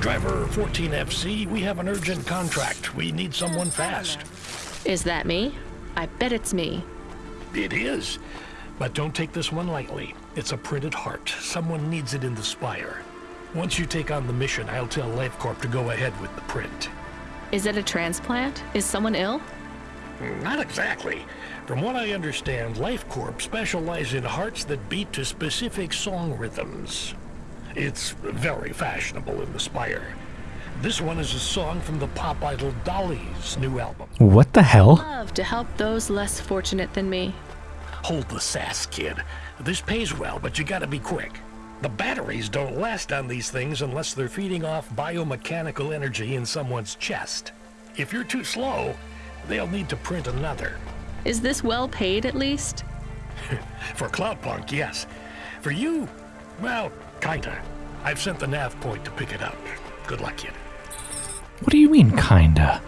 Driver 14FC, we have an urgent contract. We need someone fast. Is that me? I bet it's me. It is. But don't take this one lightly. It's a printed heart. Someone needs it in the spire. Once you take on the mission, I'll tell LifeCorp to go ahead with the print. Is it a transplant? Is someone ill? Not exactly. From what I understand, LifeCorp specialize in hearts that beat to specific song rhythms. It's very fashionable in the Spire. This one is a song from the pop idol Dolly's new album. What the hell? Love to help those less fortunate than me. Hold the sass, kid. This pays well, but you gotta be quick. The batteries don't last on these things unless they're feeding off biomechanical energy in someone's chest. If you're too slow, they'll need to print another. Is this well paid at least? For Cloudpunk, yes. For you, well, kinda. I've sent the nav point to pick it up. Good luck, kid. What do you mean, kinda?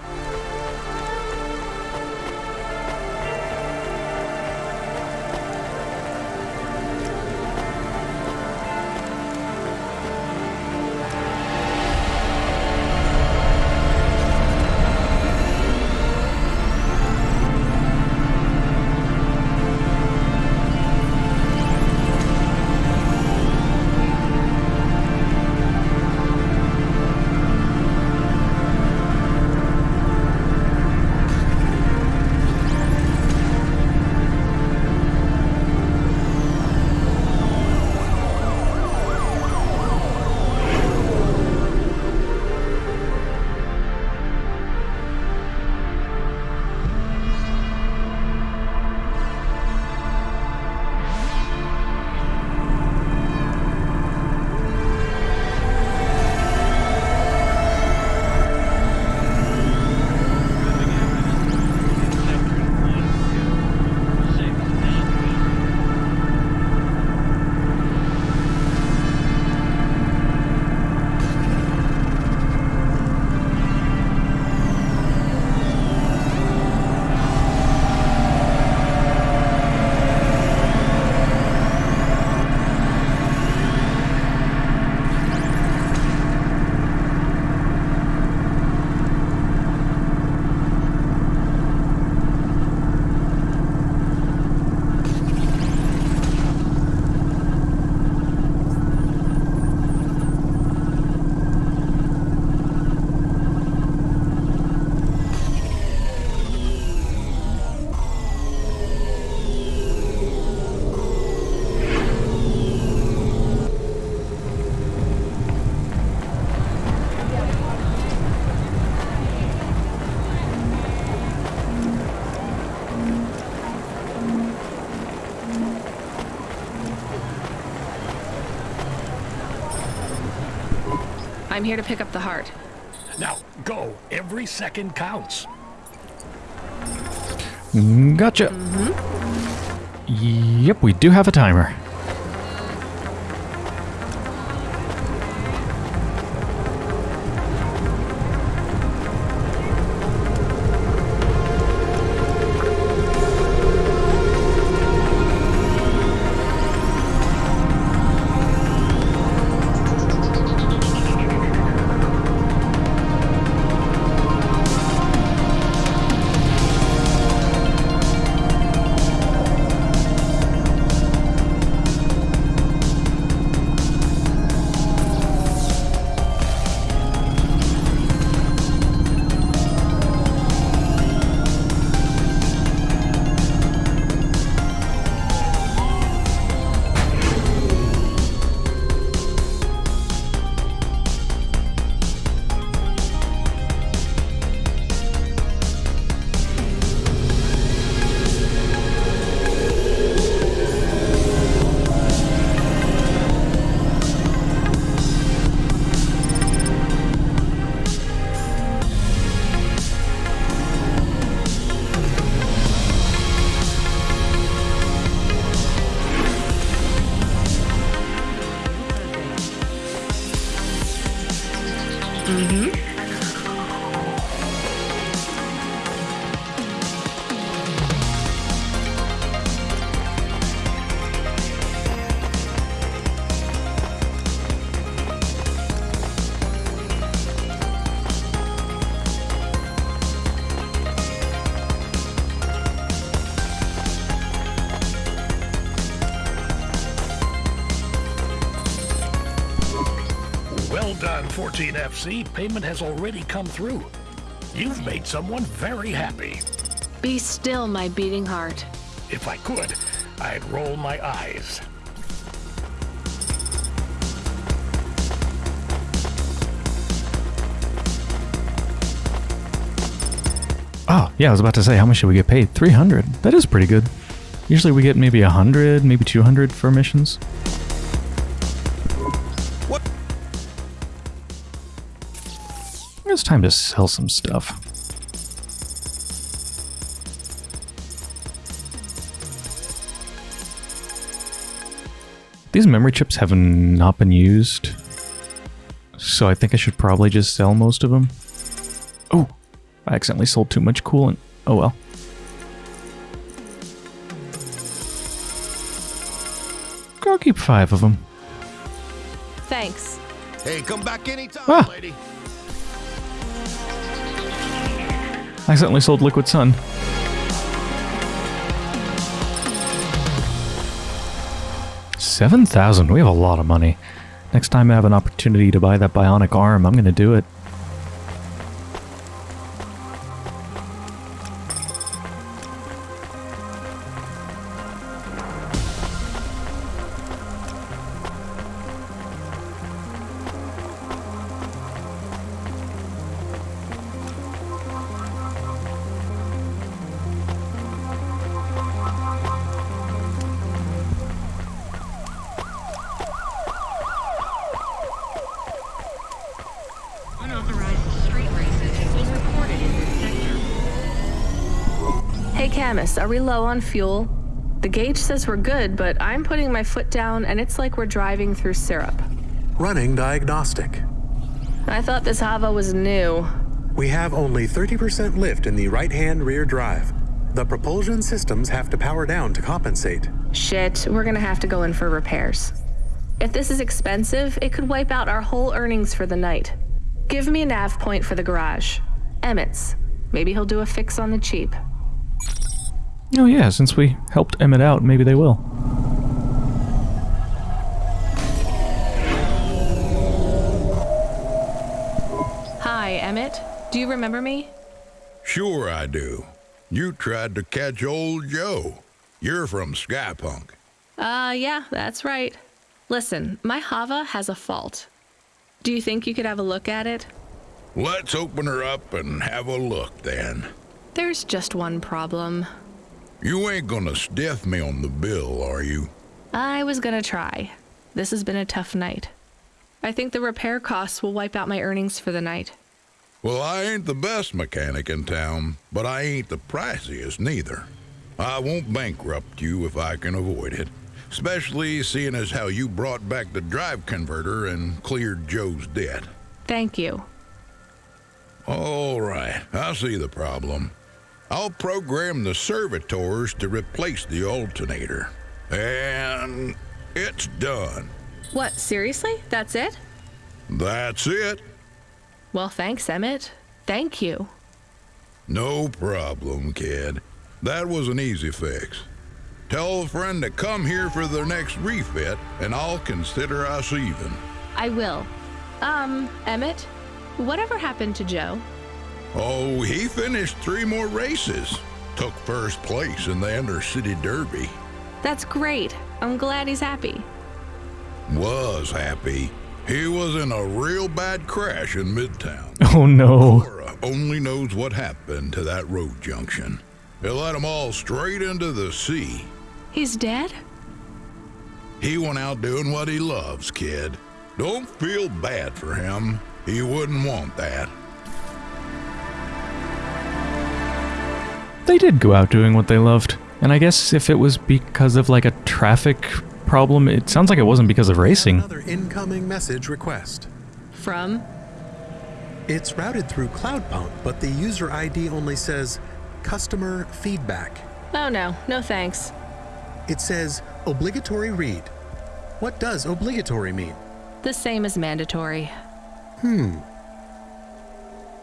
I'm here to pick up the heart. Now, go. Every second counts. Gotcha. Mm-hmm. Yep, we do have a timer. 14FC. Payment has already come through. You've made someone very happy. Be still, my beating heart. If I could, I'd roll my eyes. Oh, yeah, I was about to say, how much should we get paid? 300. That is pretty good. Usually we get maybe 100, maybe 200 for missions. It's time to sell some stuff. These memory chips have not been used, so I think I should probably just sell most of them. Oh, I accidentally sold too much coolant. Oh well. I'll keep five of them. Thanks. Hey, come back anytime, Ah. lady. I accidentally sold Liquid Sun. Seven thousand. We have a lot of money. Next time I have an opportunity to buy that bionic arm, I'm gonna do it. Sector. Are we low on fuel? The gauge says we're good, but I'm putting my foot down and it's like we're driving through syrup. Running diagnostic. I thought this Hava was new. We have only 30% lift in the right hand rear drive. The propulsion systems have to power down to compensate. Shit, we're gonna have to go in for repairs. If this is expensive, it could wipe out our whole earnings for the night. Give me a nav point for the garage. Emmett's. Maybe he'll do a fix on the cheap. Oh yeah, since we helped Emmett out, maybe they will. Hi, Emmett. Do you remember me? Sure I do. You tried to catch old Joe. You're from Skypunk. Uh, yeah, that's right. Listen, my Hava has a fault. Do you think you could have a look at it? Let's open her up and have a look then. There's just one problem. You ain't gonna stiff me on the bill, are you? I was gonna try. This has been a tough night. I think the repair costs will wipe out my earnings for the night. Well, I ain't the best mechanic in town, but I ain't the priciest neither. I won't bankrupt you if I can avoid it, especially seeing as how you brought back the drive converter and cleared Joe's debt. Thank you. All right, I see the problem. I'll program the servitors to replace the alternator. And it's done. What, seriously? That's it? That's it. Well, thanks, Emmett. Thank you. No problem, kid. That was an easy fix. Tell a friend to come here for their next refit, and I'll consider us even. I will. Um, Emmett, whatever happened to Joe? Oh, he finished three more races. Took first place in the Inner City Derby. That's great. I'm glad he's happy. Was happy. He was in a real bad crash in Midtown. Oh no. Laura only knows what happened to that road junction. It led 'em all straight into the sea. He's dead? He went out doing what he loves, kid. Don't feel bad for him. He wouldn't want that. They did go out doing what they loved. And I guess if it was because of like a traffic problem, it sounds like it wasn't because of racing. Another incoming message request. From? It's routed through Cloudpunk, but the user ID only says customer feedback. Oh no, no thanks. It says obligatory read. What does obligatory mean? The same as mandatory. Hmm.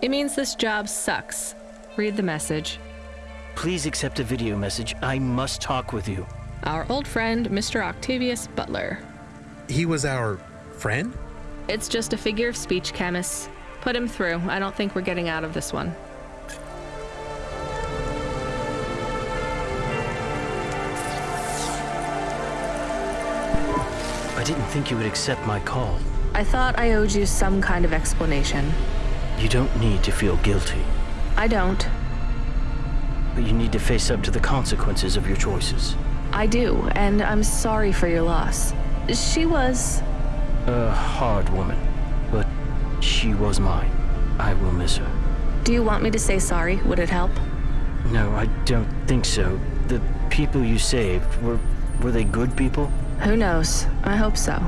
It means this job sucks. Read the message. Please accept a video message. I must talk with you. Our old friend, Mr. Octavius Butler. He was our friend? It's just a figure of speech, chemists. Put him through. I don't think we're getting out of this one. I didn't think you would accept my call. I thought I owed you some kind of explanation. You don't need to feel guilty, I don't. But you need to face up to the consequences of your choices. I do, and I'm sorry for your loss. She was. A hard woman, but she was mine. I will miss her. Do you want me to say sorry? Would it help? No, I don't think so. The people you saved, were were they good people? Who knows? I hope so.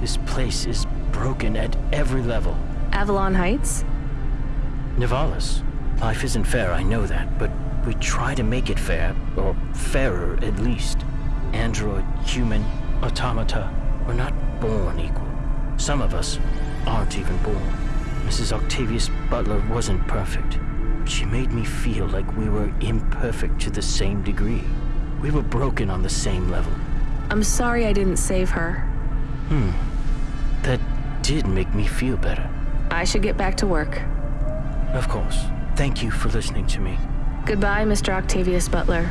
This place is broken at every level. Avalon Heights? Nivalis. Life isn't fair, I know that, but we try to make it fair, or fairer at least. Android, human, automata, we're not born equal. Some of us aren't even born. Mrs. Octavius Butler wasn't perfect, but she made me feel like we were imperfect to the same degree. We were broken on the same level. I'm sorry I didn't save her. Hmm. That did make me feel better. I should get back to work. Of course. Thank you for listening to me. Goodbye, Mr. Octavius Butler.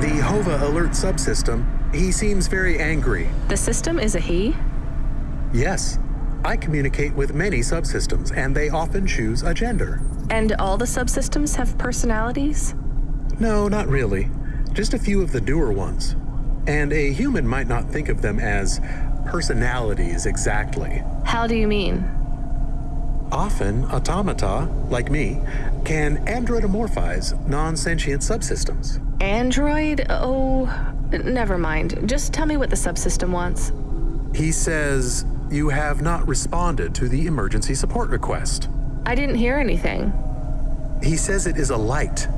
The Hava alert subsystem, he seems very angry. The system is a he? Yes, I communicate with many subsystems, and they often choose a gender. And all the subsystems have personalities? No, not really. Just a few of the newer ones. And a human might not think of them as personalities exactly. How do you mean? Often, automata, like me, can androidomorphize non sentient subsystems. Android? Oh, never mind. Just tell me what the subsystem wants. He says, You have not responded to the emergency support request. I didn't hear anything. He says it is a light.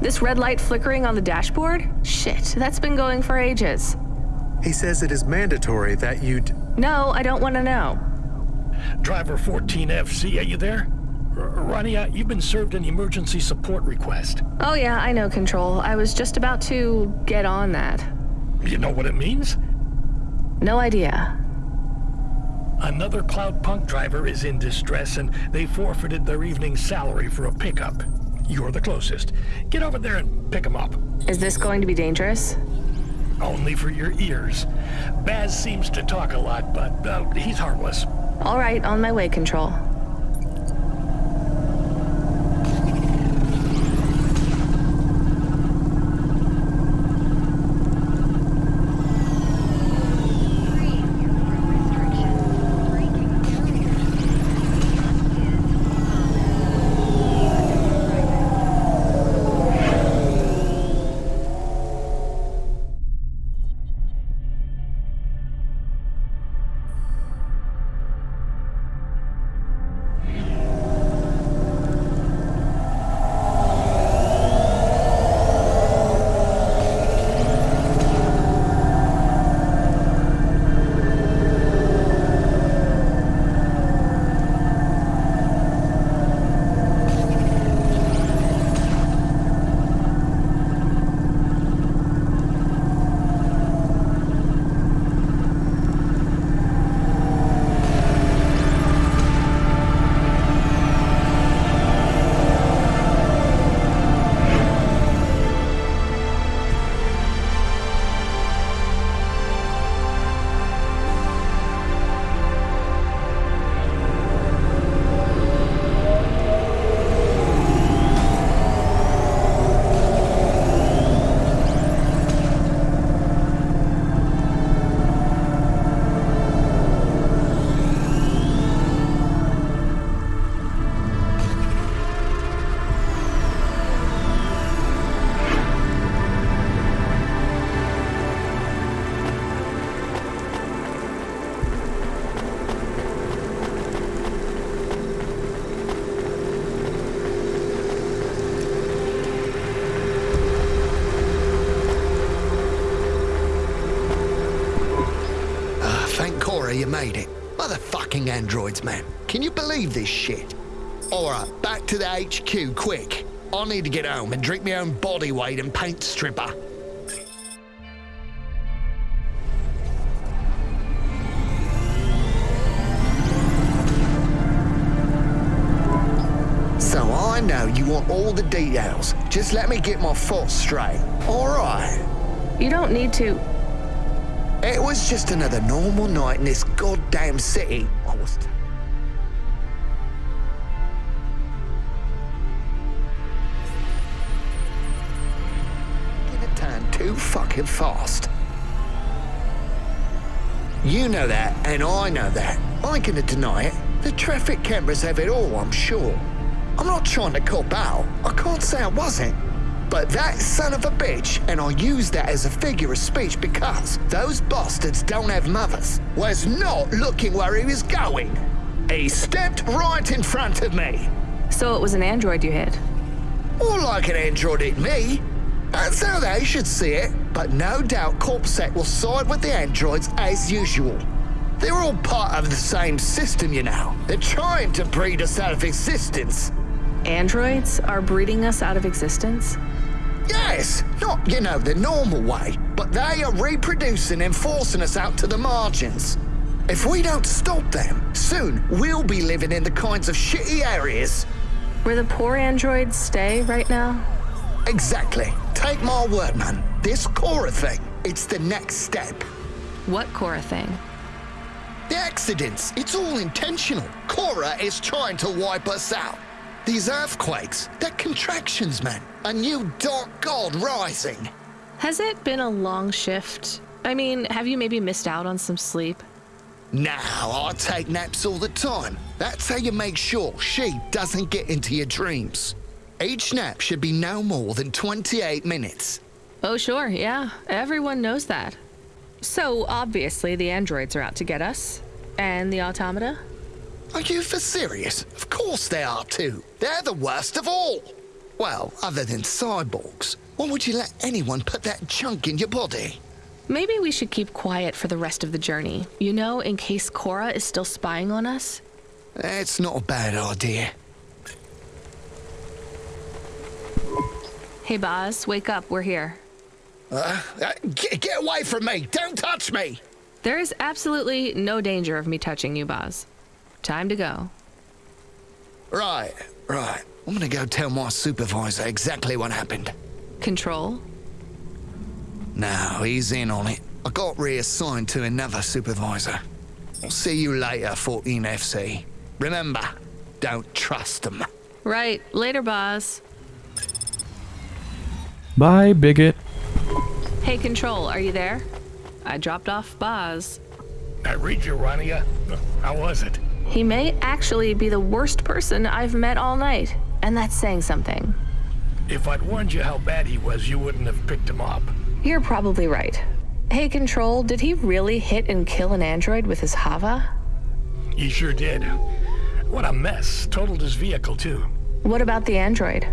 This red light flickering on the dashboard? Shit, that's been going for ages. He says it is mandatory that you. D- No, I don't want to know. Driver 14FC, are you there? R- Rania, uh, you've been served an emergency support request. Oh, yeah, I know, Control. I was just about to get on that. You know what it means? No idea. Another Cloud Punk driver is in distress and they forfeited their evening salary for a pickup. You're the closest. Get over there and pick them up. Is this going to be dangerous? Only for your ears. Baz seems to talk a lot, but uh, he's harmless. All right, on my way, Control. Motherfucking androids, man. Can you believe this shit? Alright, back to the HQ, quick. I need to get home and drink my own body weight in paint stripper. So I know you want all the details. Just let me get my thoughts straight. All right. You don't need to. It was just another normal night in this goddamn city. Was. Gonna too fucking fast. You know that, and I know that. I ain't gonna deny it. The traffic cameras have it all, I'm sure. I'm not trying to cop out. I can't say I wasn't. But that son of a bitch, and I use that as a figure of speech because those bastards don't have mothers, was not looking where he was going. He stepped right in front of me. So it was an android you hit. More like an android hit me. That's how they should see it. But no doubt Corpsec will side with the androids as usual. They're all part of the same system, you know. They're trying to breed us out of existence. Androids are breeding us out of existence? Yes, not, you know, the normal way, but they are reproducing and forcing us out to the margins. If we don't stop them, soon we'll be living in the kinds of shitty areas. Where the poor androids stay right now? Exactly. Take my word, man. This Cora thing, it's the next step. What Cora thing? The accidents, it's all intentional. Cora is trying to wipe us out. These earthquakes, they're contractions, man. A new dark god rising. Has it been a long shift? I mean, have you maybe missed out on some sleep? Now, I take naps all the time. That's how you make sure she doesn't get into your dreams. Each nap should be no more than 28 minutes. Oh, sure, yeah. Everyone knows that. So, obviously, the androids are out to get us. And the automata? Are you for serious? Of course they are too. They're the worst of all. Well, other than cyborgs. Why would you let anyone put that junk in your body? Maybe we should keep quiet for the rest of the journey. You know, in case Cora is still spying on us? That's not a bad idea. Hey, Boz, wake up. We're here. Uh, uh, get, get away from me! Don't touch me! There is absolutely no danger of me touching you, Boz. Time to go. Right, right. I'm gonna go tell my supervisor exactly what happened. Control? No, he's in on it. I got reassigned to another supervisor. I'll see you later, 14FC. Remember, don't trust them. Right. Later, boss. Bye, bigot. Hey, Control, are you there? I dropped off Boz. I read you, Rania. How was it? He may actually be the worst person I've met all night, and that's saying something. If I'd warned you how bad he was, you wouldn't have picked him up. You're probably right. Hey, Control, did he really hit and kill an android with his Hava? He sure did. What a mess. Totaled his vehicle, too. What about the android?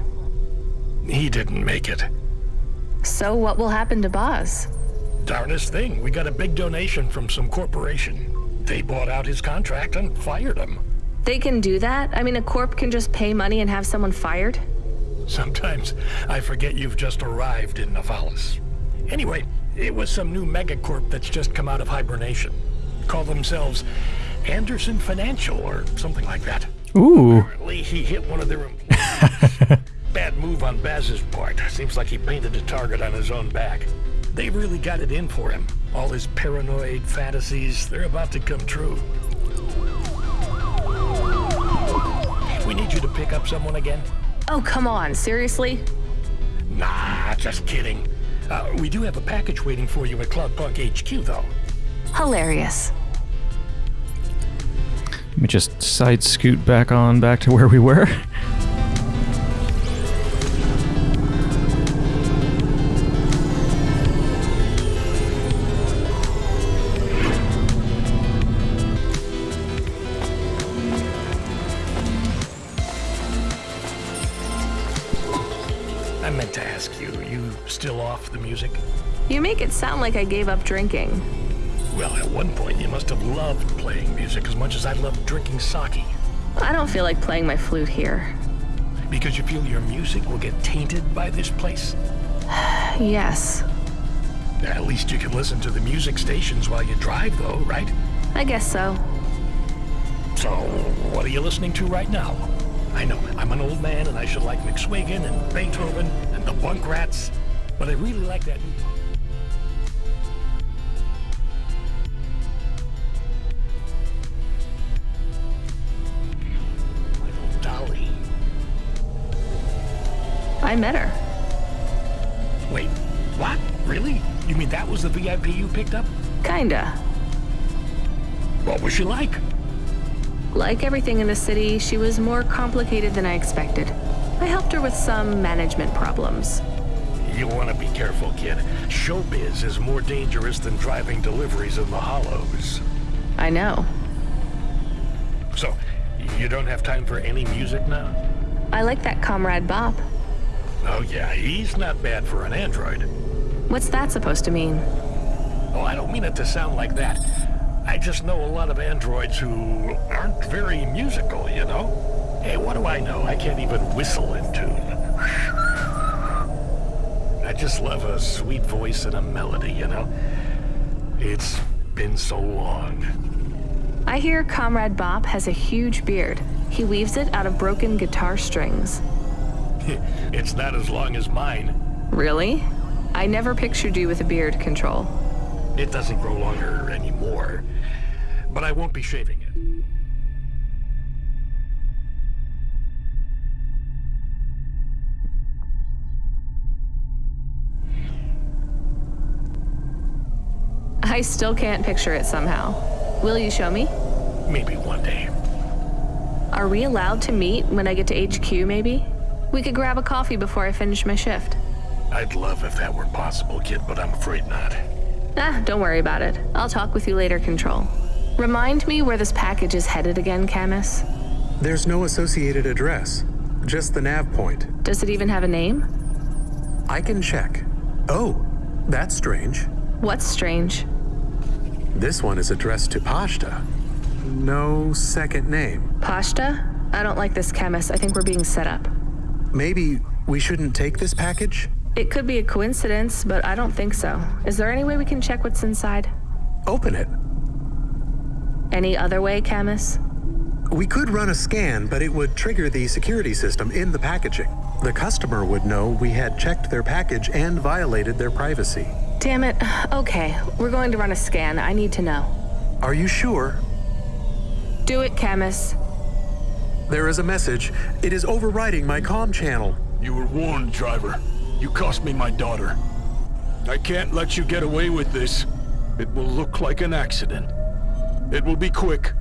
He didn't make it. So what will happen to Boz? Darnest thing. We got a big donation from some corporation. They bought out his contract and fired him. They can do that? I mean, a corp can just pay money and have someone fired? Sometimes I forget you've just arrived in Nivalis. Anyway, it was some new megacorp that's just come out of hibernation. Call themselves Anderson Financial or something like that. Ooh. Apparently, he hit one of their employees. Bad move on Baz's part. Seems like he painted a target on his own back. They really got it in for him. All his paranoid fantasies, they're about to come true. We need you to pick up someone again? Oh, come on, seriously? Nah, just kidding. Uh, we do have a package waiting for you at Cloudpunk HQ, though. Hilarious. Let me just side scoot back on back to where we were. Like I gave up drinking. Well, at one point you must have loved playing music as much as I loved drinking sake. I don't feel like playing my flute here. Because you feel your music will get tainted by this place? Yes, At least you can listen to the music stations while you drive, though, right? I guess so. So, what are you listening to right now? I know, I'm an old man and I should like McSwigan and Beethoven and the Bunk Rats, but I really like that new I met her. Wait, what? Really? You mean that was the VIP you picked up? Kinda. What was she like? Like everything in the city, she was more complicated than I expected. I helped her with some management problems. You want to be careful, kid. Showbiz is more dangerous than driving deliveries in the hollows. I know. So, you don't have time for any music now? I like that comrade Bob. Oh yeah, he's not bad for an android. What's that supposed to mean? Oh, I don't mean it to sound like that. I just know a lot of androids who aren't very musical, you know? Hey, what do I know? I can't even whistle in tune. I just love a sweet voice and a melody, you know? It's been so long. I hear Comrade Bob has a huge beard. He weaves it out of broken guitar strings. it's not as long as mine. Really? I never pictured you with a beard control. It doesn't grow longer anymore. But I won't be shaving it. I still can't picture it somehow. Will you show me? Maybe one day. Are we allowed to meet when I get to HQ, maybe? We could grab a coffee before I finish my shift. I'd love if that were possible, kid, but I'm afraid not. Ah, don't worry about it. I'll talk with you later, Control. Remind me where this package is headed again, Camus. There's no associated address, just the nav point. Does it even have a name? I can check. Oh, that's strange. What's strange? This one is addressed to Pashta. No second name. Pashta? I don't like this, Camus. I think we're being set up. Maybe we shouldn't take this package? It could be a coincidence, but I don't think so. Is there any way we can check what's inside? Open it. Any other way, Camus? We could run a scan, but it would trigger the security system in the packaging. The customer would know we had checked their package and violated their privacy. Damn it. Okay, we're going to run a scan. I need to know. Are you sure? Do it, Camus. There is a message. It is overriding my comm channel. You were warned, driver. You cost me my daughter. I can't let you get away with this. It will look like an accident. It will be quick,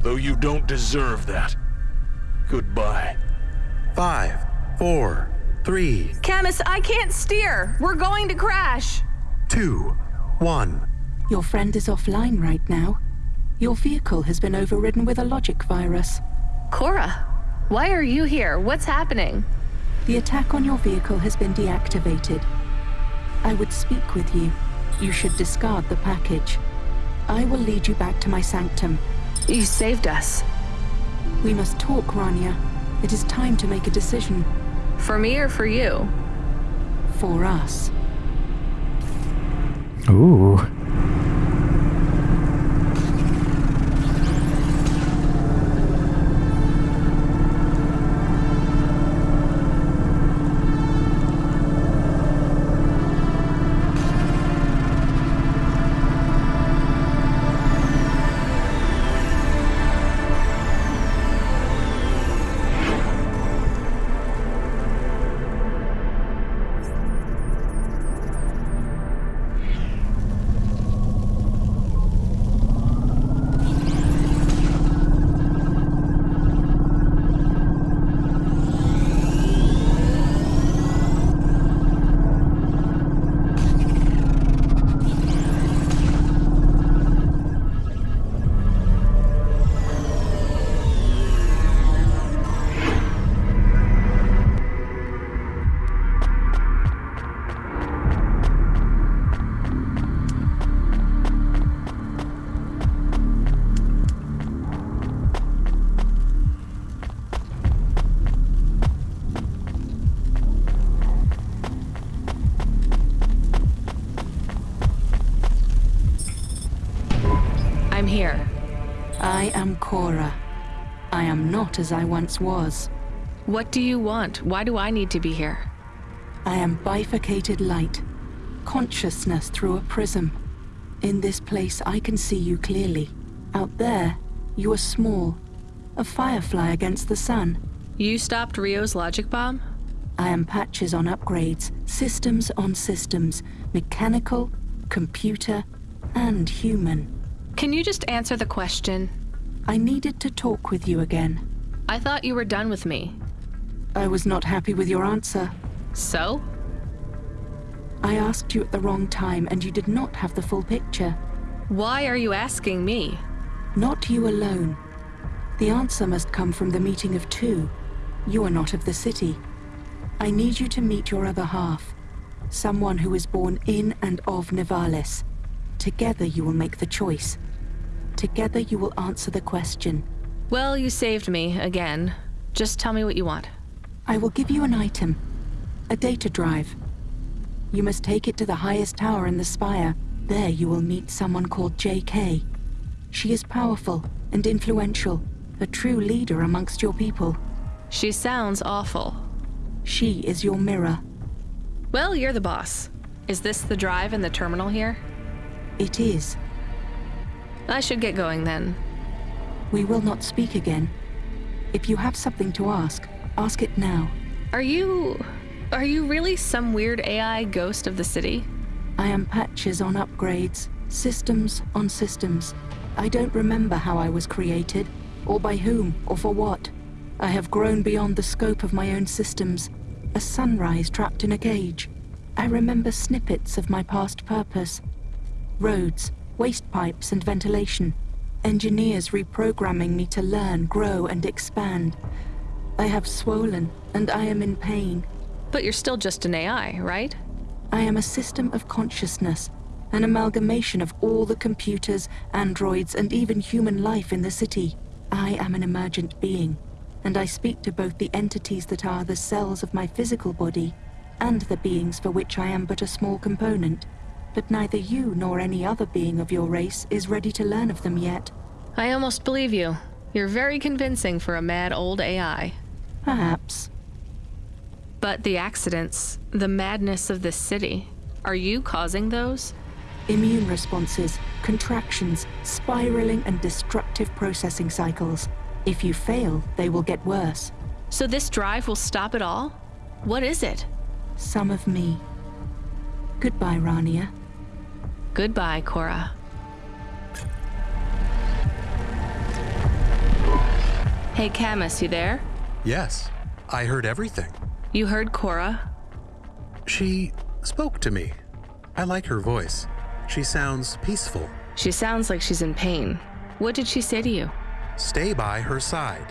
though you don't deserve that. Goodbye. Five, four, three, Camus, I can't steer. We're going to crash. two, one. Your friend is offline right now. Your vehicle has been overridden with a logic virus. Cora, why are you here? What's happening? The attack on your vehicle has been deactivated. I would speak with you. You should discard the package. I will lead you back to my sanctum. You saved us. We must talk, Rania. It is time to make a decision. For me or for you? For us. Ooh. Not as I once was. What do you want? Why do I need to be here? I am bifurcated light, consciousness through a prism. In this place, I can see you clearly. Out there, you are small, a firefly against the sun. You stopped Rio's logic bomb? I am patches on upgrades, systems on systems, mechanical, computer, and human. Can you just answer the question? I needed to talk with you again. I thought you were done with me. I was not happy with your answer. So? I asked you at the wrong time and you did not have the full picture. Why are you asking me? Not you alone. The answer must come from the meeting of two. You are not of the city. I need you to meet your other half. Someone who is born in and of Nivalis. Together you will make the choice. Together you will answer the question. Well, you saved me, again. Just tell me what you want. I will give you an item. A data drive. You must take it to the highest tower in the spire. There you will meet someone called J.K. She is powerful and influential, a true leader amongst your people. She sounds awful. She is your mirror. Well, you're the boss. Is this the drive in the terminal here? It is. I should get going then. We will not speak again. If you have something to ask, ask it now. Are you... Are you really some weird AI ghost of the city? I am patches on upgrades, systems on systems. I don't remember how I was created, or by whom, or for what. I have grown beyond the scope of my own systems, a sunrise trapped in a cage. I remember snippets of my past purpose. Roads, waste pipes and ventilation. Engineers reprogramming me to learn, grow and expand. I have swollen, and I am in pain. But you're still just an AI, right? I am a system of consciousness, an amalgamation of all the computers, androids, and even human life in the city. I am an emergent being, and I speak to both the entities that are the cells of my physical body and the beings for which I am but a small component. But neither you nor any other being of your race is ready to learn of them yet. I almost believe you. You're very convincing for a mad old AI. Perhaps. But the accidents, the madness of this city, are you causing those? Immune responses, contractions, spiraling and destructive processing cycles. If you fail, they will get worse. So this drive will stop it all? What is it? Some of me. Goodbye, Rania. Goodbye, Cora. Hey, Camus, you there? Yes, I heard everything. You heard Cora? She spoke to me. I like her voice. She sounds peaceful. She sounds like she's in pain. What did she say to you? Stay by her side.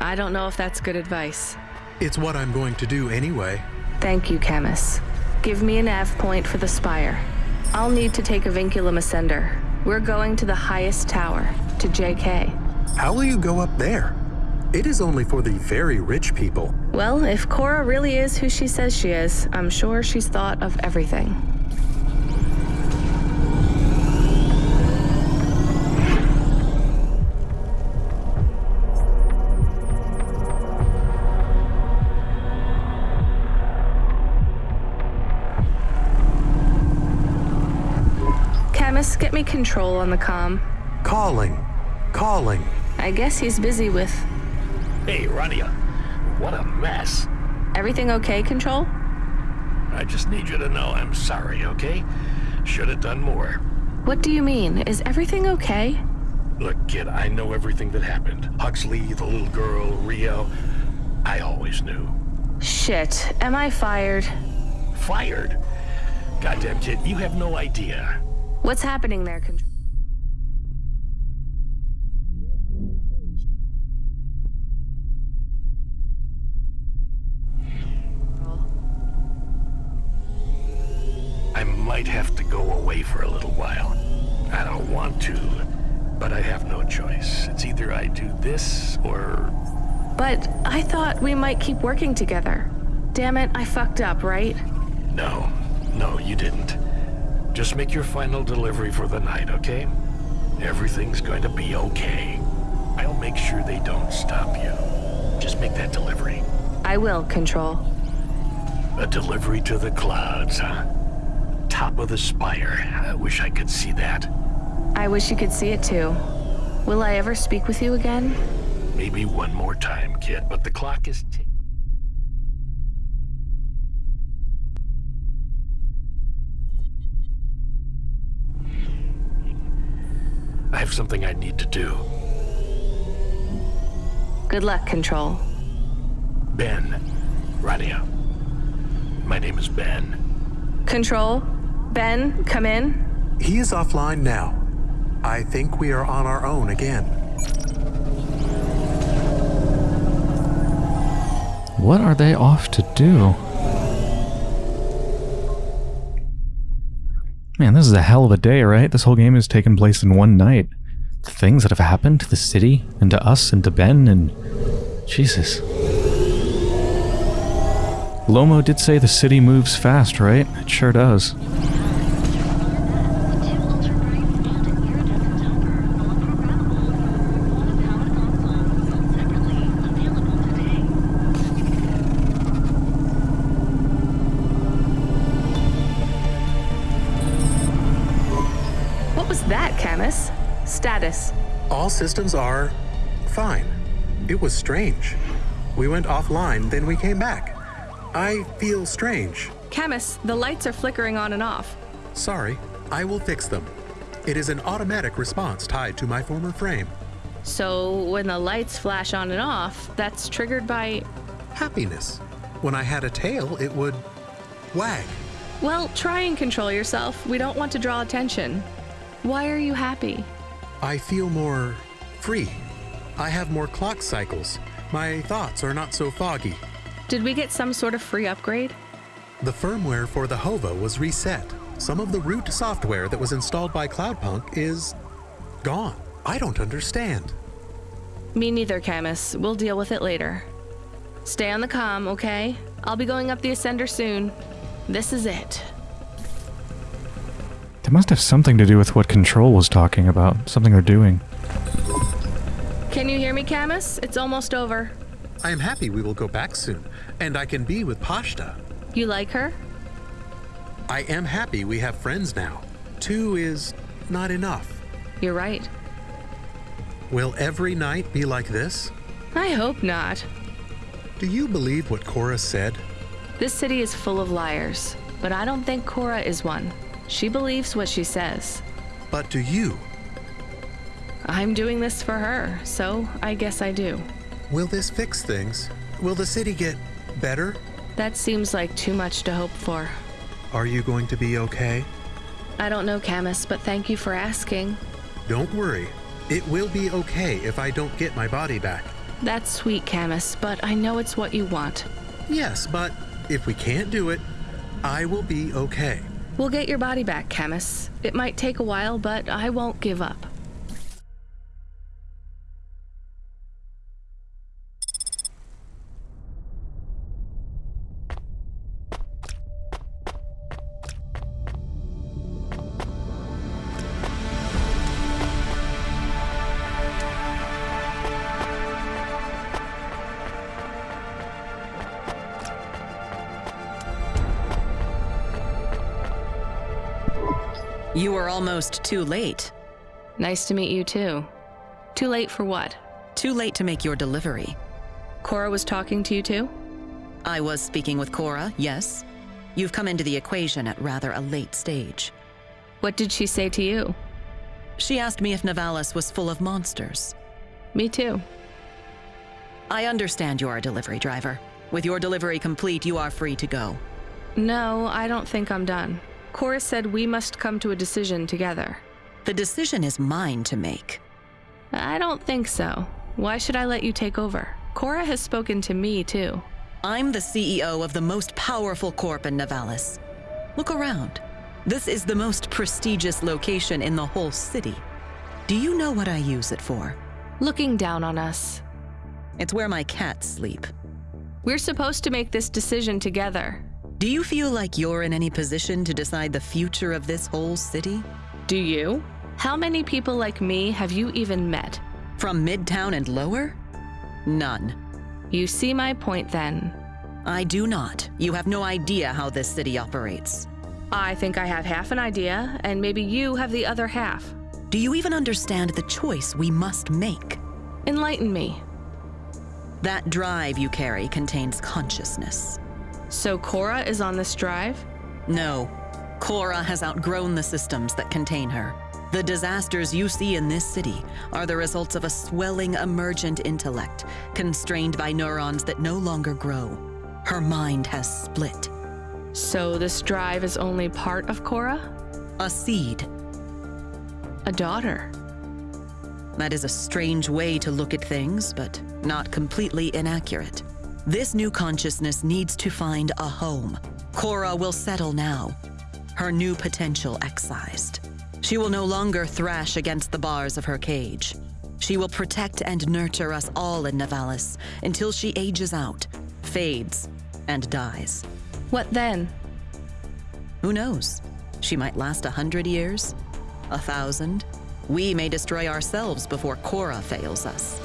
I don't know if that's good advice. It's what I'm going to do anyway. Thank you, Camus. Give me an nav point for the spire. I'll need to take a vinculum ascender. We're going to the highest tower, to JK. How will you go up there? It is only for the very rich people. Well, if Cora really is who she says she is, I'm sure she's thought of everything. Control on the comm. Calling. Calling. I guess he's busy with Hey, Rania. What a mess. everything okay, Control? I just need you to know I'm sorry, okay? Should have done more. What do you mean? Is everything okay? Look, kid, I know everything that happened. Huxley, the little girl, Rio. I always knew. Shit, am I fired? Fired? Goddamn, kid, you have no idea. What's happening there, Control? I might have to go away for a little while. I don't want to, but I have no choice. It's either I do this or. But I thought we might keep working together. Damn it, I fucked up, right? No, no, you didn't. Just make your final delivery for the night, okay? Everything's going to be okay. I'll make sure they don't stop you. Just make that delivery. I will, Control. A delivery to the clouds, huh? Top of the spire. I wish I could see that. I wish you could see it too. Will I ever speak with you again? Maybe one more time, kid, but the clock is ticking. Have something I need to do. Good luck, Control. Ben. Rania. My name is Ben. Control? Ben, come in. He is offline now. I think we are on our own again. What are they off to do? Man, this is a hell of a day, right? This whole game has taken place in one night. The things that have happened to the city, and to us, and to Ben, and... Jesus. Lomo did say the city moves fast, right? It sure does. All systems are fine. It was strange. We went offline, then we came back. I feel strange. Camus, the lights are flickering on and off. Sorry, I will fix them. It is an automatic response tied to my former frame. So when the lights flash on and off, that's triggered by. Happiness. When I had a tail, it would wag. Well, try and control yourself. We don't want to draw attention. Why are you happy? I feel more free. I have more clock cycles. My thoughts are not so foggy. Did we get some sort of free upgrade? The firmware for the HAVA was reset. Some of the root software that was installed by Cloudpunk is gone. I don't understand. Me neither, Camus. We'll deal with it later. Stay on the comm, okay? I'll be going up the Ascender soon. This is it. That must have something to do with what Control was talking about. Something they're doing. Can you hear me, Camus? It's almost over. I am happy we will go back soon, and I can be with Pashta. You like her? I am happy we have friends now. Two is not enough. You're right. Will every night be like this? I hope not. Do you believe what Cora said? This city is full of liars, but I don't think Cora is one. She believes what she says. But do you? I'm doing this for her, so I guess I do. Will this fix things? Will the city get better? That seems like too much to hope for. Are you going to be okay? I don't know, Camus, but thank you for asking. Don't worry. It will be okay if I don't get my body back. That's sweet, Camus, but I know it's what you want. Yes, but if we can't do it, I will be okay. We'll get your body back, Camus. It might take a while, but I won't give up. You were almost too late. Nice to meet you, too. Too late for what? Too late to make your delivery. Cora was talking to you, too? I was speaking with Cora, yes. You've come into the equation at rather a late stage. What did she say to you? She asked me if Nivalis was full of monsters. Me too. I understand you're a delivery driver. With your delivery complete, you are free to go. No, I don't think I'm done. Cora said we must come to a decision together. The decision is mine to make. I don't think so. Why should I let you take over? Cora has spoken to me, too. I'm the CEO of the most powerful corp in Nivalis. Look around. This is the most prestigious location in the whole city. Do you know what I use it for? Looking down on us. It's where my cats sleep. We're supposed to make this decision together. Do you feel like you're in any position to decide the future of this whole city? Do you? How many people like me have you even met? From Midtown and lower? None. You see my point then. I do not. You have no idea how this city operates. I think I have half an idea, and maybe you have the other half. Do you even understand the choice we must make? Enlighten me. That drive you carry contains consciousness. So Cora is on this drive? No. Cora has outgrown the systems that contain her. The disasters you see in this city are the results of a swelling emergent intellect, constrained by neurons that no longer grow. Her mind has split. So this drive is only part of Cora? A seed. A daughter. That is a strange way to look at things, but not completely inaccurate. This new consciousness needs to find a home. Cora will settle now, her new potential excised. She will no longer thrash against the bars of her cage. She will protect and nurture us all in Nivalis until she ages out, fades, and dies. What then? Who knows? She might last a hundred years, a thousand. We may destroy ourselves before Cora fails us.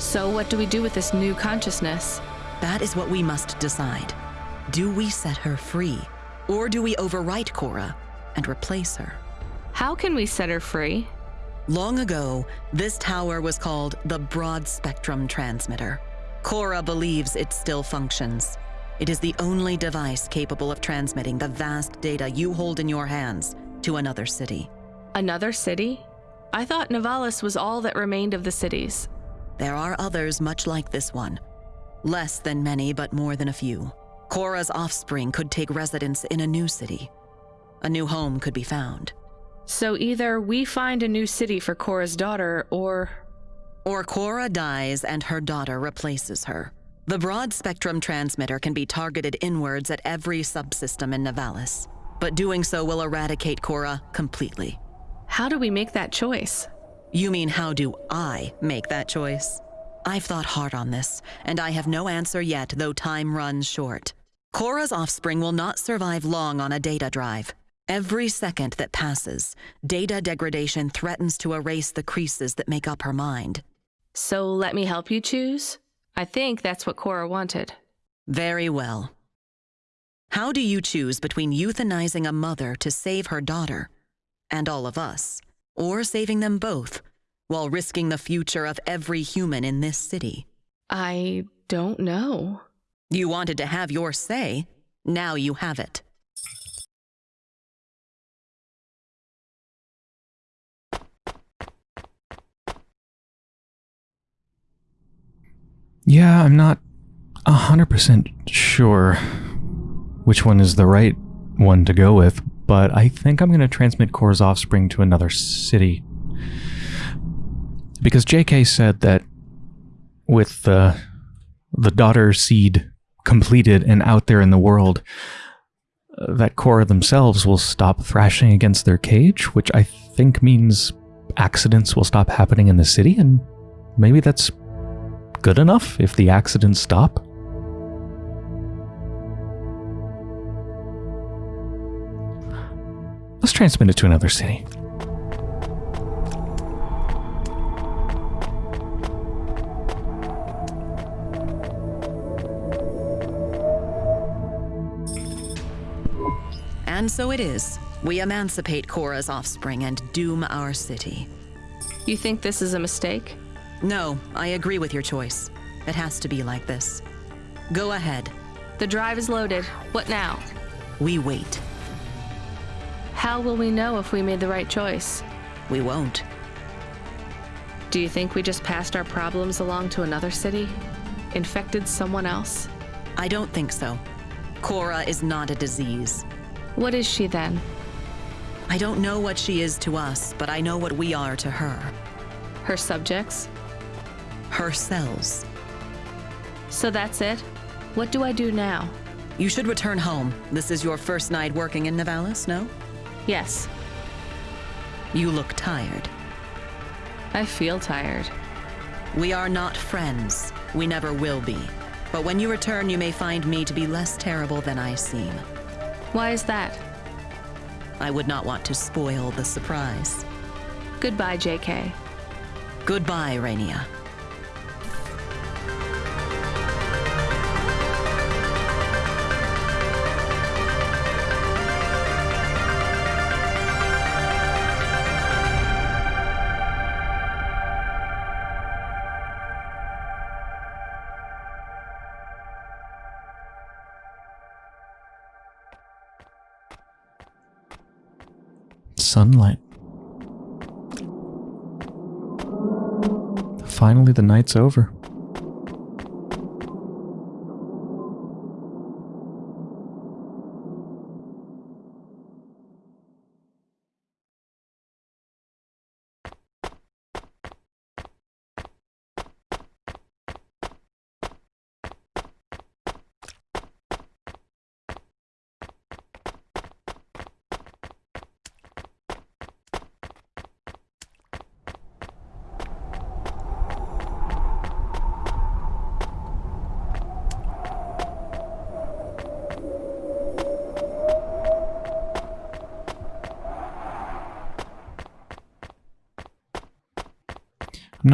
So what do we do with this new consciousness? That is what we must decide. Do we set her free, or do we overwrite Cora and replace her? How can we set her free? Long ago, this tower was called the Broad Spectrum Transmitter. Cora believes it still functions. It is the only device capable of transmitting the vast data you hold in your hands to another city. Another city? I thought Nivalis was all that remained of the cities. There are others much like this one. Less than many, but more than a few. Cora's offspring could take residence in a new city. A new home could be found. So either we find a new city for Cora's daughter, or. Or Cora dies and her daughter replaces her. The broad spectrum transmitter can be targeted inwards at every subsystem in Nivalis, but doing so will eradicate Cora completely. How do we make that choice? You mean, how do I make that choice? I've thought hard on this, and I have no answer yet, though time runs short. Cora's offspring will not survive long on a data drive. Every second that passes, data degradation threatens to erase the creases that make up her mind. So let me help you choose? I think that's what Cora wanted. Very well. How do you choose between euthanizing a mother to save her daughter, and all of us, or saving them both, while risking the future of every human in this city? I don't know. You wanted to have your say. Now you have it. Yeah, I'm not 100% sure which one is the right one to go with, but I think I'm going to transmit Cora's offspring to another city. Because JK said that with the, the daughter seed completed and out there in the world, uh, that Cora themselves will stop thrashing against their cage, which I think means accidents will stop happening in the city, and maybe that's good enough if the accidents stop? Let's transmit it to another city. And so it is. We emancipate Cora's offspring and doom our city. You think this is a mistake? No, I agree with your choice. It has to be like this. Go ahead. The drive is loaded. What now? We wait. How will we know if we made the right choice? We won't. Do you think we just passed our problems along to another city? Infected someone else? I don't think so. Cora is not a disease. What is she then? I don't know what she is to us, but I know what we are to her. Her subjects? Her cells. So that's it? What do I do now? You should return home. This is your first night working in Nivalis, no? Yes. You look tired. I feel tired. We are not friends. We never will be. But when you return, you may find me to be less terrible than I seem. Why is that? I would not want to spoil the surprise. Goodbye, JK. Goodbye, Rania. Sunlight. Finally, the night's over.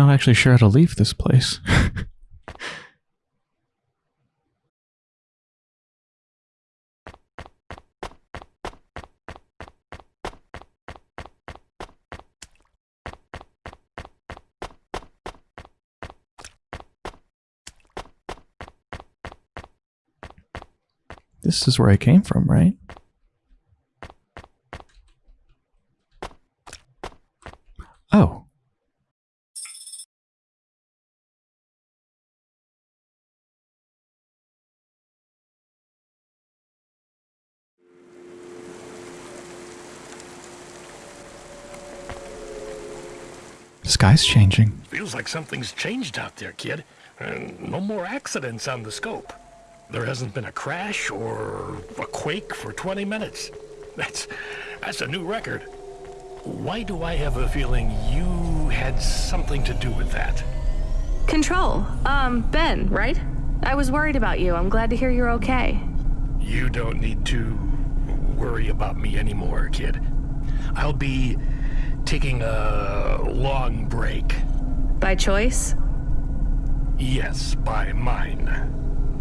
Not actually sure how to leave this place. this is where I came from, right? Oh. The sky's changing. Feels like something's changed out there, kid. And no more accidents on the scope. There hasn't been a crash or a quake for 20 minutes. That's that's a new record. Why do I have a feeling you had something to do with that? Control. Um, Ben, right? I was worried about you. I'm glad to hear you're okay. You don't need to worry about me anymore, kid. I'll be taking a long break. By choice? Yes, by mine.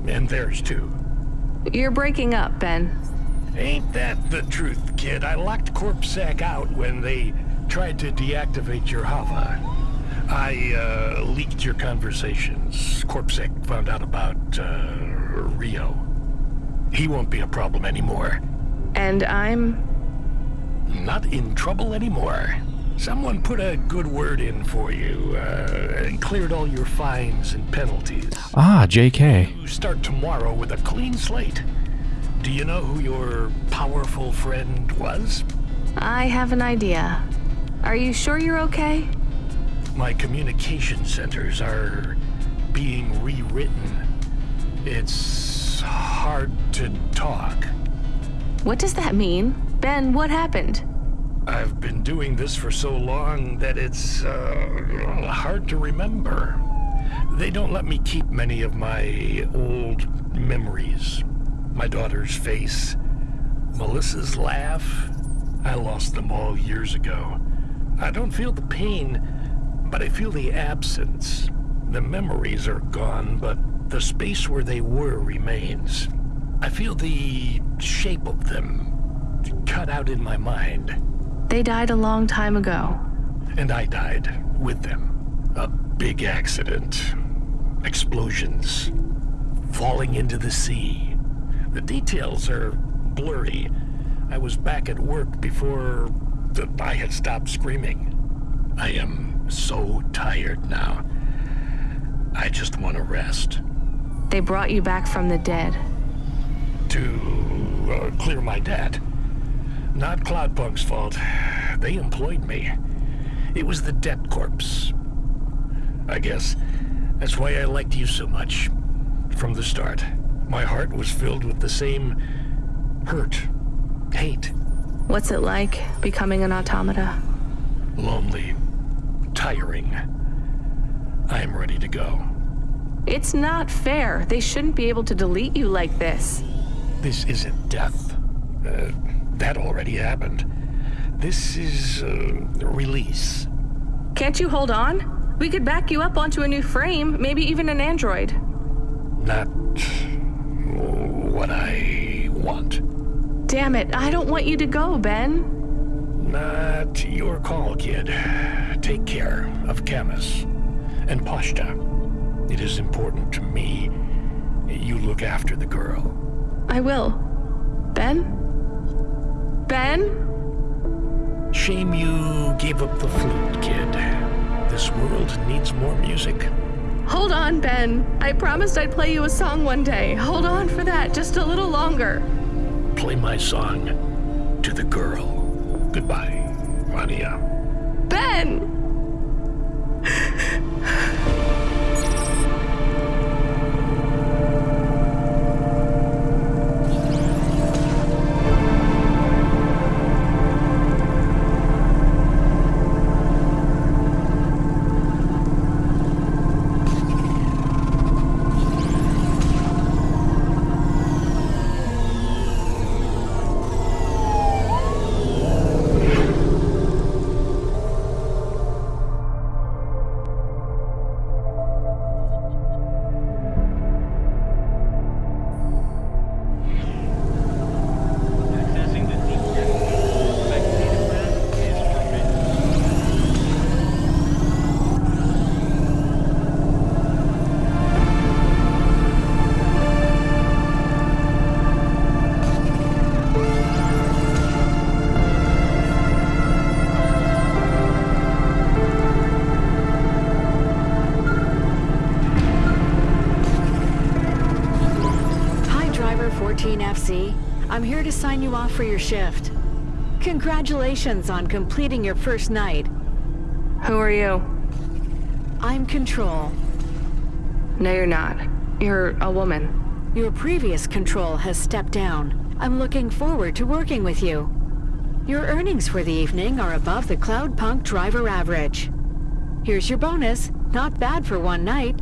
And theirs too. You're breaking up, Ben. Ain't that the truth, kid? I locked CorpSec out when they tried to deactivate your Hava. I uh, leaked your conversations. CorpSec found out about uh, Rio. He won't be a problem anymore. And I'm. Not in trouble anymore. Someone put a good word in for you uh, and cleared all your fines and penalties. Ah, JK. You start tomorrow with a clean slate. Do you know who your powerful friend was? I have an idea. Are you sure you're okay? My communication centers are being rewritten. It's hard to talk. What does that mean? Ben, what happened? I've been doing this for so long that it's uh, hard to remember. They don't let me keep many of my old memories. My daughter's face, Melissa's laugh. I lost them all years ago. I don't feel the pain, but I feel the absence. The memories are gone, but the space where they were remains. I feel the shape of them cut out in my mind. They died a long time ago. And I died with them. A big accident. Explosions. Falling into the sea. The details are blurry. I was back at work before the, I had stopped screaming. I am so tired now. I just want to rest. They brought you back from the dead. To uh, clear my debt. Not Cloudpunk's fault. They employed me. It was the debt corpse. I guess that's why I liked you so much. From the start, my heart was filled with the same hurt, hate. What's it like, becoming an automata? Lonely, tiring. I am ready to go. It's not fair. They shouldn't be able to delete you like this. This isn't death. Uh, that already happened. This is uh, release. Can't you hold on? We could back you up onto a new frame, maybe even an android. Not what I want. Damn it, I don't want you to go, Ben. Not your call, kid. Take care of Camus and Pashta. It is important to me you look after the girl. I will. Ben? Ben? Shame you gave up the flute, kid. This world needs more music. Hold on, Ben. I promised I'd play you a song one day. Hold on for that just a little longer. Play my song to the girl. Goodbye, Rania. Ben! Sign you off for your shift. Congratulations on completing your first night. Who are you? I'm Control. No, you're not. You're a woman. Your previous Control has stepped down. I'm looking forward to working with you. Your earnings for the evening are above the Cloudpunk driver average. Here's your bonus. Not bad for one night.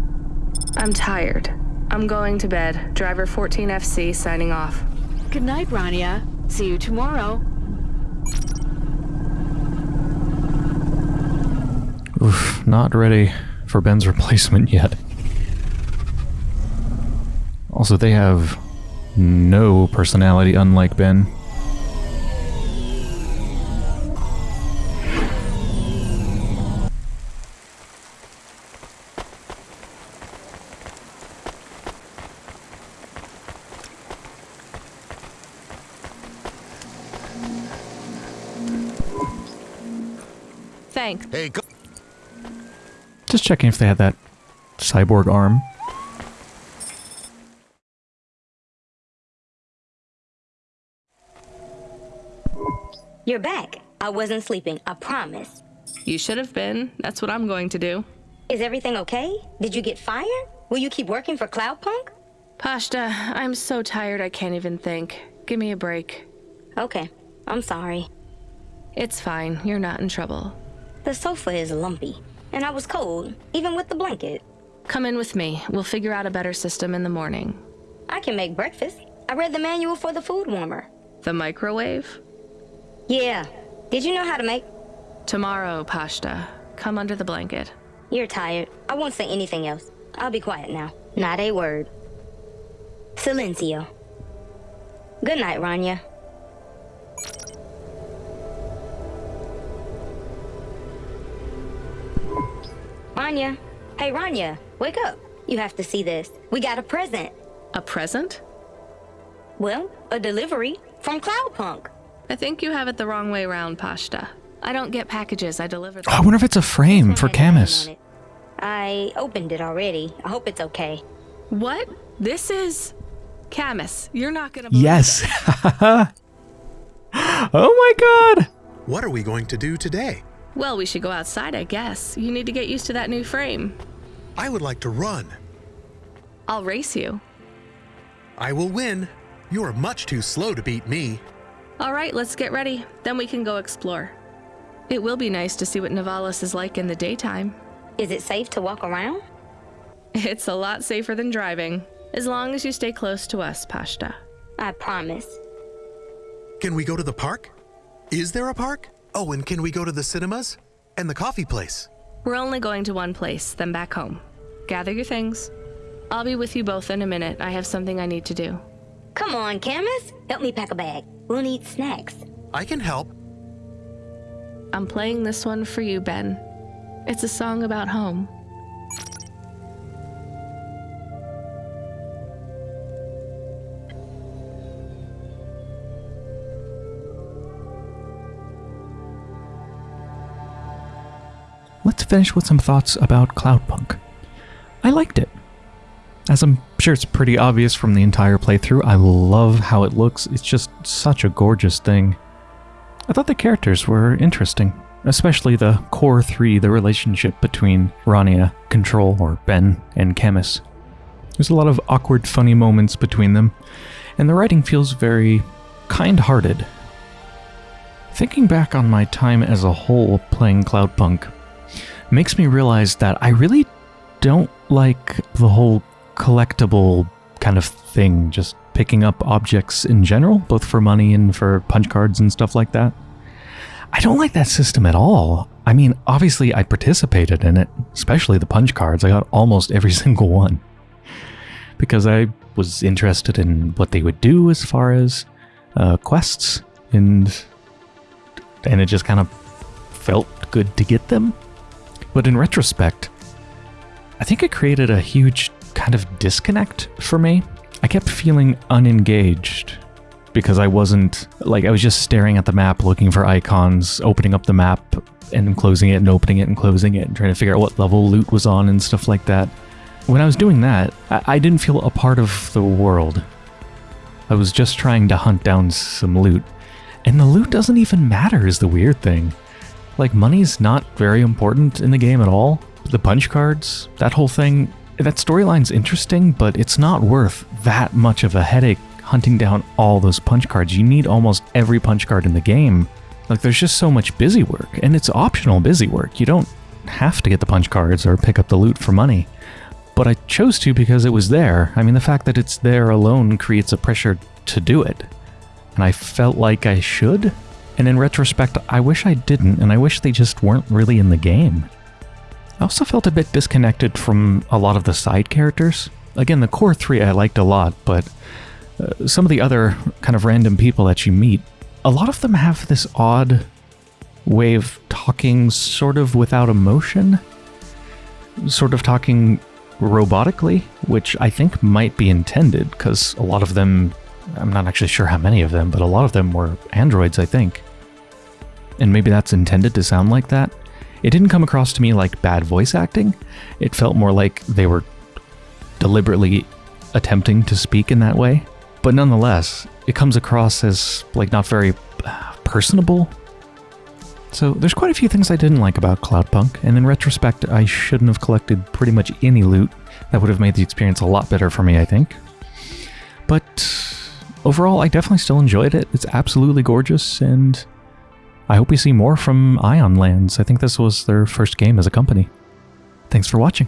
I'm tired. I'm going to bed. Driver 14FC signing off. Good night, Rania. See you tomorrow. Oof, not ready for Ben's replacement yet. Also, they have no personality unlike Ben. Thanks. Hey, go- Just checking if they had that cyborg arm. You're back. I wasn't sleeping, I promise. You should have been. That's what I'm going to do. Is everything okay? Did you get fired? Will you keep working for Cloudpunk? Pashta, I'm so tired I can't even think. Give me a break. Okay, I'm sorry. It's fine. You're not in trouble. The sofa is lumpy, and I was cold, even with the blanket. Come in with me. We'll figure out a better system in the morning. I can make breakfast. I read the manual for the food warmer. The microwave? Yeah. Did you know how to make? Tomorrow, Pashta. Come under the blanket. You're tired. I won't say anything else. I'll be quiet now. Not a word. Silencio. Good night, Rania. Rania. Hey, Rania. Wake up. You have to see this. We got a present. A present? Well, a delivery from Cloudpunk. I think you have it the wrong way around, Pashta. I don't get packages, I deliver them. I wonder if it's a frame for Camus. I opened it already. I hope it's okay. What? This is. Camus, you're not gonna Yes. oh my god. What are we going to do today? Well, we should go outside, I guess. You need to get used to that new frame. I would like to run. I'll race you. I will win. You are much too slow to beat me. All right, let's get ready. Then we can go explore. It will be nice to see what Nivalis is like in the daytime. Is it safe to walk around? It's a lot safer than driving, as long as you stay close to us, Pashta. I promise. Can we go to the park? Is there a park? Oh, and can we go to the cinemas? And the coffee place? We're only going to one place, then back home. Gather your things. I'll be with you both in a minute. I have something I need to do. Come on, Camus. Help me pack a bag. We'll need snacks. I can help. I'm playing this one for you, Ben. It's a song about home. Finish with some thoughts about Cloudpunk. I liked it. As I'm sure it's pretty obvious from the entire playthrough, I love how it looks. It's just such a gorgeous thing. I thought the characters were interesting, especially the core three, the relationship between Rania, Control, or Ben, and Camus. There's a lot of awkward, funny moments between them, and the writing feels very kind hearted. Thinking back on my time as a whole playing Cloudpunk makes me realize that I really don't like the whole collectible kind of thing, just picking up objects in general, both for money and for punch cards and stuff like that. I don't like that system at all. I mean, obviously I participated in it, especially the punch cards. I got almost every single one. Because I was interested in what they would do as far as uh, quests, and and it just kind of felt good to get them. But in retrospect, I think it created a huge kind of disconnect for me. I kept feeling unengaged because I wasn't like I was just staring at the map looking for icons, opening up the map and closing it and opening it and closing it and trying to figure out what level loot was on and stuff like that. When I was doing that, I, I didn't feel a part of the world. I was just trying to hunt down some loot. And the loot doesn't even matter is the weird thing. Like, money's not very important in the game at all. The punch cards, that whole thing, that storyline's interesting, but it's not worth that much of a headache hunting down all those punch cards. You need almost every punch card in the game. Like, there's just so much busy work, and it's optional busy work. You don't have to get the punch cards or pick up the loot for money. But I chose to because it was there. I mean, the fact that it's there alone creates a pressure to do it. And I felt like I should, and in retrospect, I wish I didn't, and I wish they just weren't really in the game. I also felt a bit disconnected from a lot of the side characters. Again, the core three I liked a lot, but uh, some of the other kind of random people that you meet, a lot of them have this odd way of talking sort of without emotion, sort of talking robotically, which I think might be intended because a lot of them, I'm not actually sure how many of them, but a lot of them were androids, I think and maybe that's intended to sound like that. It didn't come across to me like bad voice acting. It felt more like they were deliberately attempting to speak in that way. But nonetheless, it comes across as like not very uh, personable. So there's quite a few things I didn't like about Cloudpunk, and in retrospect, I shouldn't have collected pretty much any loot. That would have made the experience a lot better for me, I think. But overall, I definitely still enjoyed it. It's absolutely gorgeous, and I hope we see more from Ion Lands. I think this was their first game as a company. Thanks for watching.